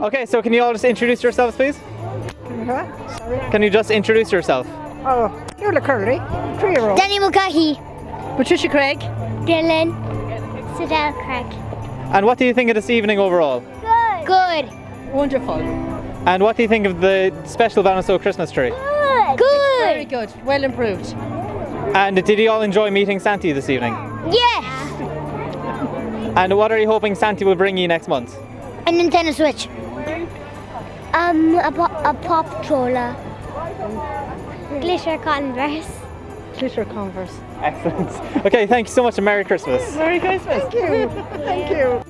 Okay, so can you all just introduce yourselves, please? Can you just introduce yourself? Oh, Eula Curley, three-year-old. Danny Mulcahy. Patricia Craig. Dylan. Sidel Craig. And what do you think of this evening overall? Good. Good. Wonderful. And what do you think of the special Ballinasloe Christmas tree? Good. Good. Very good. Well improved. And did you all enjoy meeting Santi this evening? Yes. And what are you hoping Santi will bring you next month? A Nintendo Switch. Um, a, po- a pop troller. Glitter Converse. Glitter Converse. Excellent. Okay, thank you so much and Merry Christmas. Merry Christmas. Thank you. Thank you.